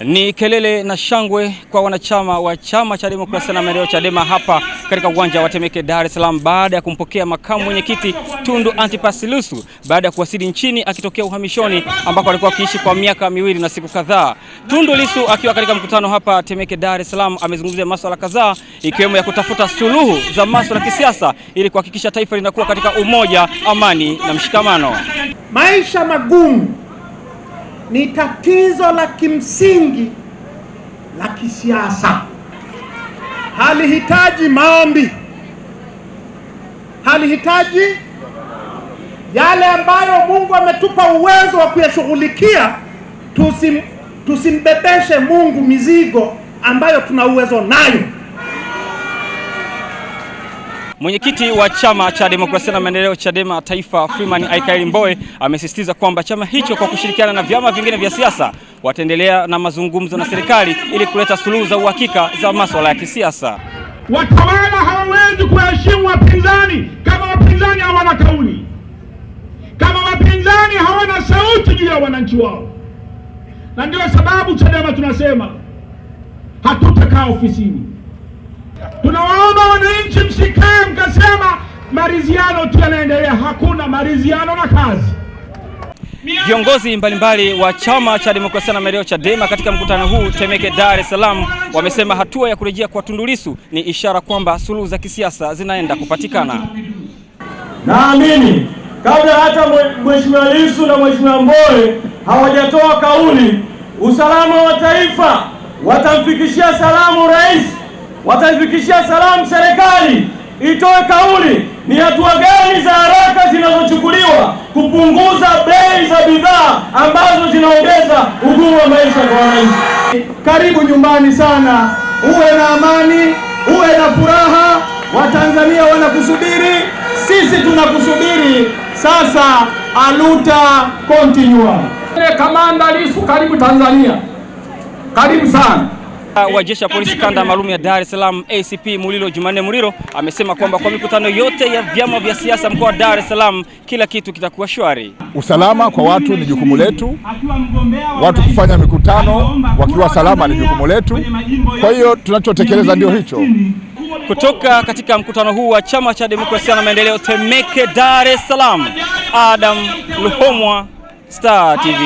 Ni kelele na shangwe kwa wanachama wa chama cha demokrasia na maendeleo Chadema hapa katika uwanja wa Temeke, Dar es Salaam, baada ya kumpokea makamu mwenyekiti Tundu Antipas Lissu baada ya kuwasili nchini akitokea uhamishoni ambako alikuwa akiishi kwa miaka miwili na siku kadhaa. Tundu Lissu akiwa katika mkutano hapa Temeke, Dar es Salaam, amezungumzia masuala kadhaa ikiwemo ya kutafuta suluhu za masuala ya kisiasa ili kuhakikisha taifa linakuwa katika umoja, amani na mshikamano. Maisha magumu ni tatizo la kimsingi la kisiasa, halihitaji maombi, halihitaji yale ambayo Mungu ametupa uwezo wa kuyashughulikia. Tusim, tusimbebeshe Mungu mizigo ambayo tuna uwezo nayo. Mwenyekiti wa chama cha demokrasia na maendeleo Chadema Taifa, Freeman Aikaeli Mbowe amesisitiza kwamba chama hicho kwa kushirikiana na vyama vingine vya siasa wataendelea na mazungumzo na serikali ili kuleta suluhu za uhakika za masuala ya kisiasa. Watawala hawawezi kuheshimu wapinzani kama wapinzani hawana kauli, kama wapinzani hawana sauti juu ya wananchi wao, na ndio sababu Chadema tunasema hatutakaa ofisini. Tunawaomba wananchi msikae mkasema maridhiano tu yanaendelea. Hakuna maridhiano na kazi. Viongozi mbalimbali wa chama cha demokrasia na maendeleo Chadema katika mkutano huu Temeke, Dar es Salaam, wamesema hatua ya kurejea kwa Tundu Lissu ni ishara kwamba suluhu za kisiasa zinaenda kupatikana. Naamini kabla hata Mheshimiwa Lissu na Mheshimiwa Mbowe hawajatoa kauli, usalama wa taifa watamfikishia salamu rais, wataifikishia salamu serikali itoe kauli ni hatua gani za haraka zinazochukuliwa kupunguza bei za bidhaa ambazo zinaongeza ugumu wa maisha kwa wananchi. Karibu nyumbani sana, uwe na amani, uwe na furaha. Watanzania wanakusubiri, sisi tunakusubiri. Sasa aluta continua. Kamanda Lissu, karibu Tanzania, karibu sana wa jeshi la polisi kanda maalum ya Dar es Salaam ACP Mulilo Jumanne Muliro amesema kwamba kwa mikutano yote ya vyama vya siasa mkoa wa Dar es Salaam kila kitu kitakuwa shwari. Usalama kwa watu ni jukumu letu, watu kufanya mikutano wakiwa salama ni jukumu letu. Kwa hiyo tunachotekeleza ndio hicho. Kutoka katika mkutano huu wa chama cha demokrasia na maendeleo Temeke, Dar es Salaam, Adam Luhomwa, Star TV.